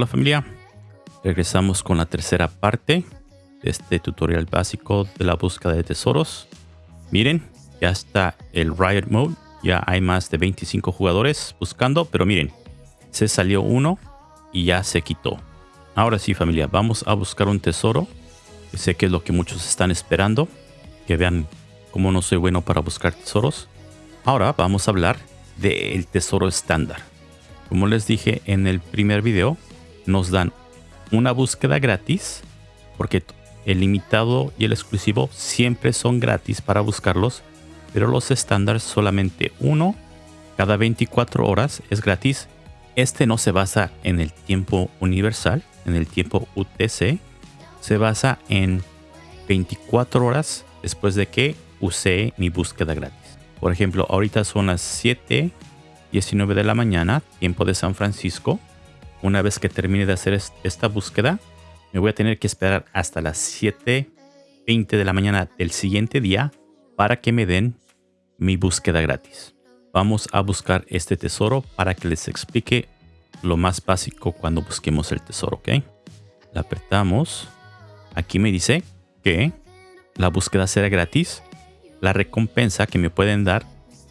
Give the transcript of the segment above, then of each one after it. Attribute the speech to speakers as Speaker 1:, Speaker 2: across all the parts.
Speaker 1: Hola familia, regresamos con la tercera parte de este tutorial básico de la búsqueda de tesoros. Miren, ya está el Riot Mode, ya hay más de 25 jugadores buscando, pero miren, se salió uno y ya se quitó. Ahora sí familia, vamos a buscar un tesoro, sé que es lo que muchos están esperando, que vean cómo no soy bueno para buscar tesoros. Ahora vamos a hablar del tesoro estándar. Como les dije en el primer video, nos dan una búsqueda gratis, porque el limitado y el exclusivo siempre son gratis para buscarlos, pero los estándares solamente uno cada 24 horas es gratis. Este no se basa en el tiempo universal, en el tiempo UTC, se basa en 24 horas después de que usé mi búsqueda gratis. Por ejemplo, ahorita son las 7.19 de la mañana, tiempo de San Francisco. Una vez que termine de hacer esta búsqueda, me voy a tener que esperar hasta las 7.20 de la mañana del siguiente día para que me den mi búsqueda gratis. Vamos a buscar este tesoro para que les explique lo más básico cuando busquemos el tesoro, ¿ok? La apretamos. Aquí me dice que la búsqueda será gratis. La recompensa que me pueden dar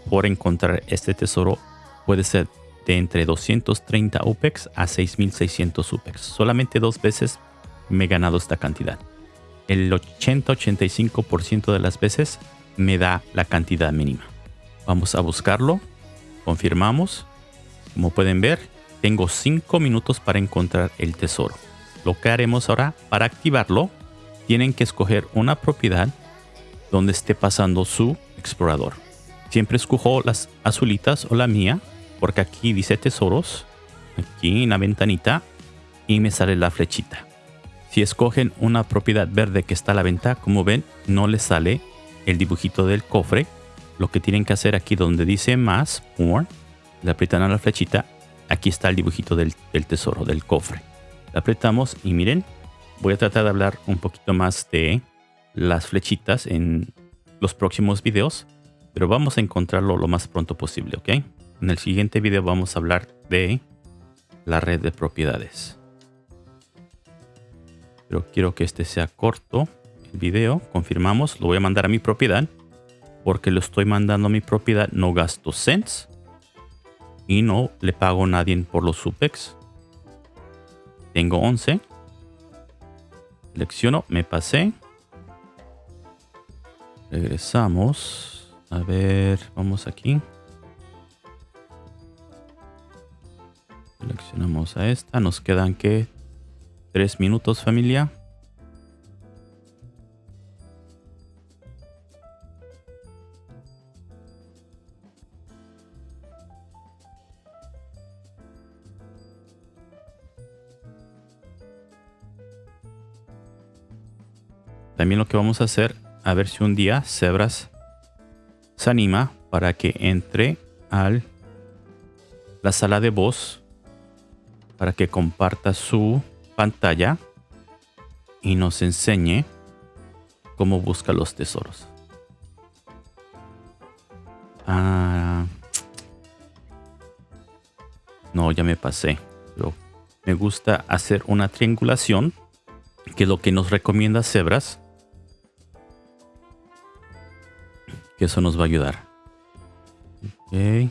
Speaker 1: por encontrar este tesoro puede ser entre 230 UPEX a 6600 UPEX. Solamente dos veces me he ganado esta cantidad. El 80-85% de las veces me da la cantidad mínima. Vamos a buscarlo. Confirmamos. Como pueden ver, tengo 5 minutos para encontrar el tesoro. Lo que haremos ahora para activarlo, tienen que escoger una propiedad donde esté pasando su explorador. Siempre escojo las azulitas o la mía porque aquí dice tesoros, aquí en la ventanita, y me sale la flechita. Si escogen una propiedad verde que está a la venta, como ven, no les sale el dibujito del cofre. Lo que tienen que hacer aquí donde dice más, more, le aprietan a la flechita, aquí está el dibujito del, del tesoro, del cofre. Le apretamos y miren, voy a tratar de hablar un poquito más de las flechitas en los próximos videos, pero vamos a encontrarlo lo más pronto posible, ¿ok? En el siguiente video vamos a hablar de la red de propiedades. Pero quiero que este sea corto. El video, confirmamos, lo voy a mandar a mi propiedad. Porque lo estoy mandando a mi propiedad, no gasto cents. Y no le pago a nadie por los supex. Tengo 11. Selecciono, me pasé. Regresamos. A ver, vamos aquí. Seleccionamos a esta. Nos quedan que tres minutos familia. También lo que vamos a hacer, a ver si un día Zebras se anima para que entre al la sala de voz para que comparta su pantalla y nos enseñe cómo busca los tesoros. Ah, no, ya me pasé. Pero me gusta hacer una triangulación, que es lo que nos recomienda Zebras. Que eso nos va a ayudar. Okay.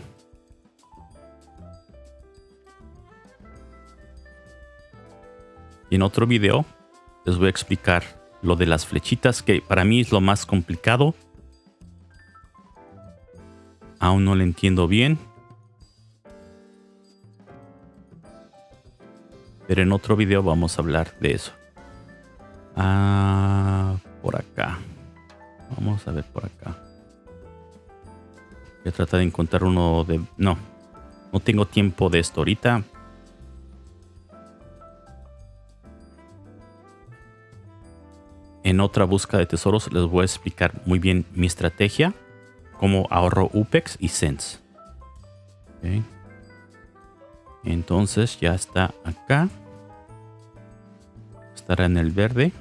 Speaker 1: Y en otro video les voy a explicar lo de las flechitas, que para mí es lo más complicado. Aún no lo entiendo bien. Pero en otro video vamos a hablar de eso. Ah, por acá. Vamos a ver por acá. Voy a tratar de encontrar uno de... No, no tengo tiempo de esto ahorita. En otra búsqueda de tesoros les voy a explicar muy bien mi estrategia, cómo ahorro UPEX y Sense. Entonces ya está acá. Estará en el verde.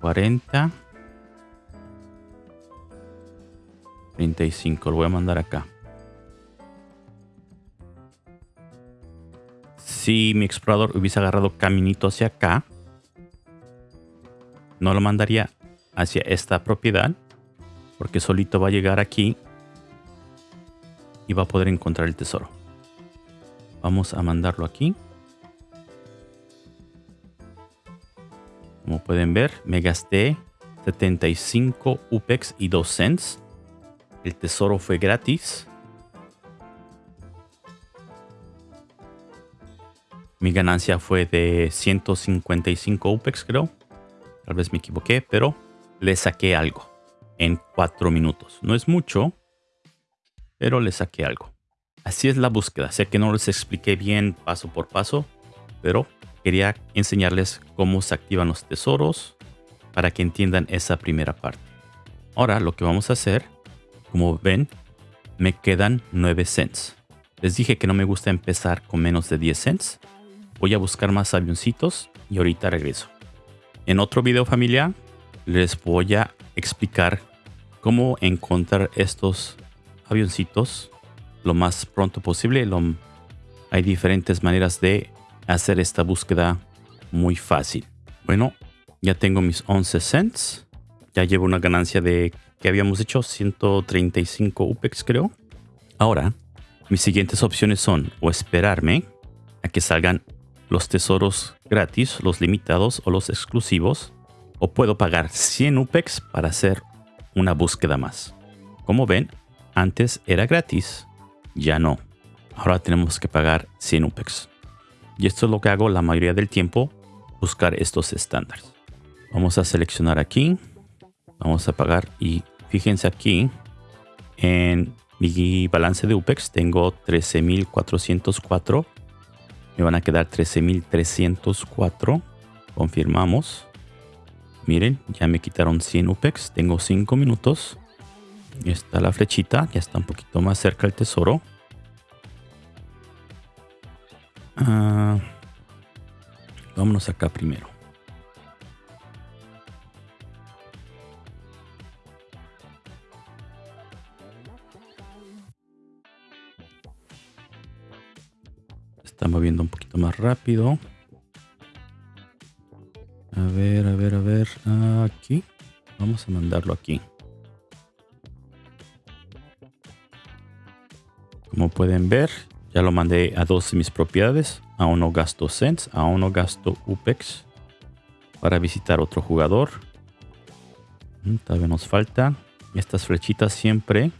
Speaker 1: 40. 35. Lo voy a mandar acá. Si mi explorador hubiese agarrado caminito hacia acá, no lo mandaría hacia esta propiedad, porque solito va a llegar aquí y va a poder encontrar el tesoro. Vamos a mandarlo aquí. Como pueden ver, me gasté 75 UPEX y 2 cents. El tesoro fue gratis. Mi ganancia fue de 155 UPEX, creo. Tal vez me equivoqué, pero le saqué algo en 4 minutos. No es mucho, pero le saqué algo. Así es la búsqueda. Sé que no les expliqué bien paso por paso, pero quería enseñarles cómo se activan los tesoros para que entiendan esa primera parte. Ahora lo que vamos a hacer, como ven, me quedan 9 cents. Les dije que no me gusta empezar con menos de 10 cents. Voy a buscar más avioncitos y ahorita regreso. En otro video familiar les voy a explicar cómo encontrar estos avioncitos lo más pronto posible. hay diferentes maneras de hacer esta búsqueda muy fácil. Bueno, ya tengo mis 11 cents. Ya llevo una ganancia de que habíamos hecho 135 UPEX creo. Ahora, mis siguientes opciones son o esperarme a que salgan los tesoros gratis, los limitados o los exclusivos. O puedo pagar 100 UPEX para hacer una búsqueda más. Como ven, antes era gratis, ya no. Ahora tenemos que pagar 100 UPEX. Y esto es lo que hago la mayoría del tiempo, buscar estos estándares. Vamos a seleccionar aquí. Vamos a pagar y fíjense aquí en mi balance de UPEX tengo 13.404. Me van a quedar 13.304. Confirmamos. Miren, ya me quitaron 100 UPEX. Tengo 5 minutos. está la flechita. Ya está un poquito más cerca el tesoro. Ah, vámonos acá primero. Rápido. A ver, a ver, a ver. Aquí. Vamos a mandarlo aquí. Como pueden ver, ya lo mandé a dos de mis propiedades. Aún no gasto cents, aún no gasto UPEX para visitar otro jugador. Mm, todavía nos falta. Estas flechitas siempre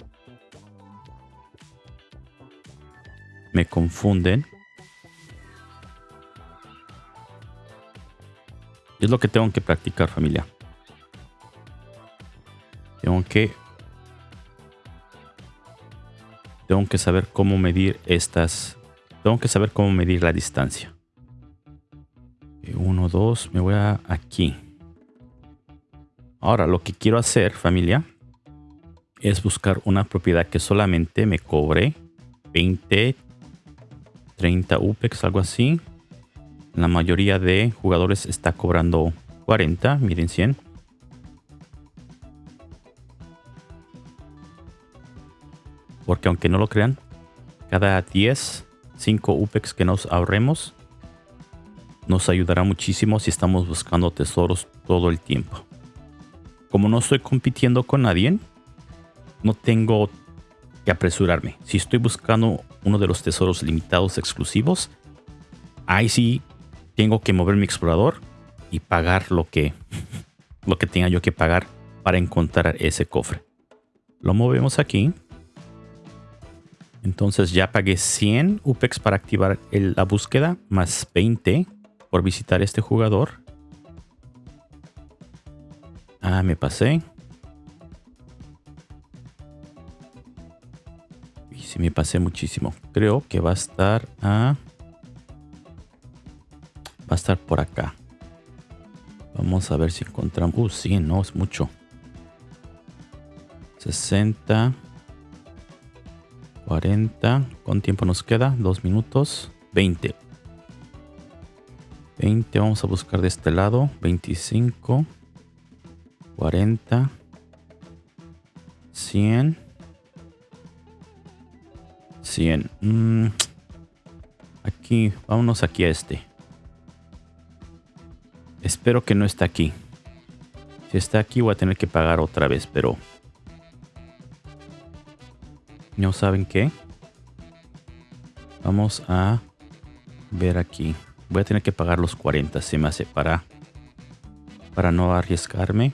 Speaker 1: me confunden. Es lo que tengo que practicar familia. Tengo que tengo que saber cómo medir estas. Tengo que saber cómo medir la distancia. Uno, dos, me voy a aquí. Ahora lo que quiero hacer, familia, es buscar una propiedad que solamente me cobre 20, 30 UPEX, algo así. La mayoría de jugadores está cobrando 40, miren 100. Porque aunque no lo crean, cada 10, 5 UPEX que nos ahorremos nos ayudará muchísimo si estamos buscando tesoros todo el tiempo. Como no estoy compitiendo con nadie, no tengo que apresurarme. Si estoy buscando uno de los tesoros limitados exclusivos, ahí sí tengo que mover mi explorador y pagar lo que, lo que tenga yo que pagar para encontrar ese cofre. Lo movemos aquí. Entonces ya pagué 100 UPEX para activar la búsqueda, más 20 por visitar este jugador. Ah, me pasé. Y si me pasé muchísimo. Creo que va a estar a... Estar por acá. Vamos a ver si encontramos... Uh, sí, no, es mucho. 60... 40. ¿Cuánto tiempo nos queda? Dos minutos. 20. 20. Vamos a buscar de este lado. 25. 40. 100. 100. aquí, vámonos aquí a este. Espero que no está aquí. Si está aquí voy a tener que pagar otra vez, pero... ¿No saben qué? Vamos a ver aquí. Voy a tener que pagar los 40, se me hace para... Para no arriesgarme.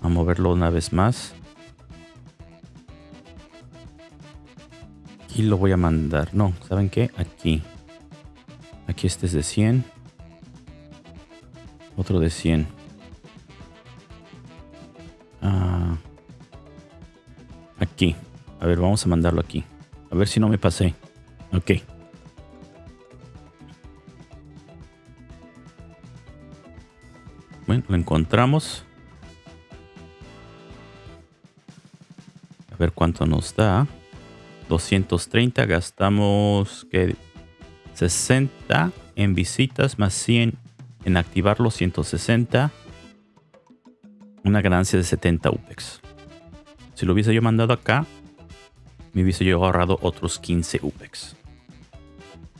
Speaker 1: A moverlo una vez más. Aquí lo voy a mandar. No, ¿saben qué? Aquí. Aquí este es de 100. Otro de 100. Ah, aquí. A ver, vamos a mandarlo aquí. A ver si no me pasé. Ok. Bueno, lo encontramos. A ver cuánto nos da. 230, gastamos que 60 en visitas más 100 en activarlo, 160. Una ganancia de 70 UPEX. Si lo hubiese yo mandado acá, me hubiese yo ahorrado otros 15 UPEX.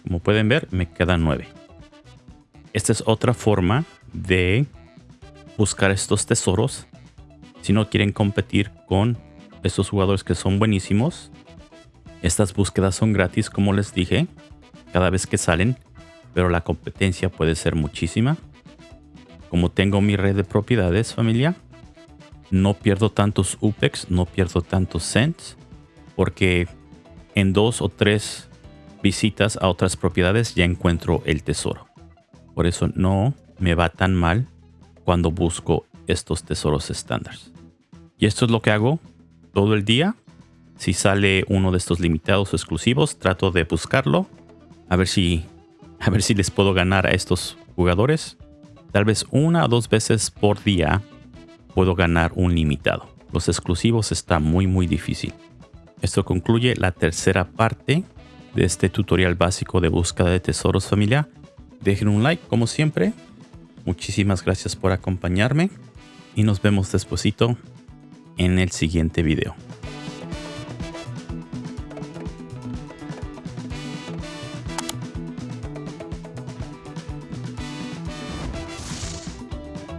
Speaker 1: Como pueden ver, me quedan 9. Esta es otra forma de buscar estos tesoros si no quieren competir con estos jugadores que son buenísimos estas búsquedas son gratis, como les dije, cada vez que salen, pero la competencia puede ser muchísima. Como tengo mi red de propiedades, familia, no pierdo tantos UPEX, no pierdo tantos cents, porque en dos o tres visitas a otras propiedades ya encuentro el tesoro. Por eso no me va tan mal cuando busco estos tesoros estándares. Y esto es lo que hago todo el día si sale uno de estos limitados exclusivos, trato de buscarlo. A ver si, a ver si les puedo ganar a estos jugadores. Tal vez una o dos veces por día puedo ganar un limitado. Los exclusivos está muy muy difícil. Esto concluye la tercera parte de este tutorial básico de búsqueda de tesoros familia. Dejen un like como siempre. Muchísimas gracias por acompañarme y nos vemos despuesito en el siguiente video.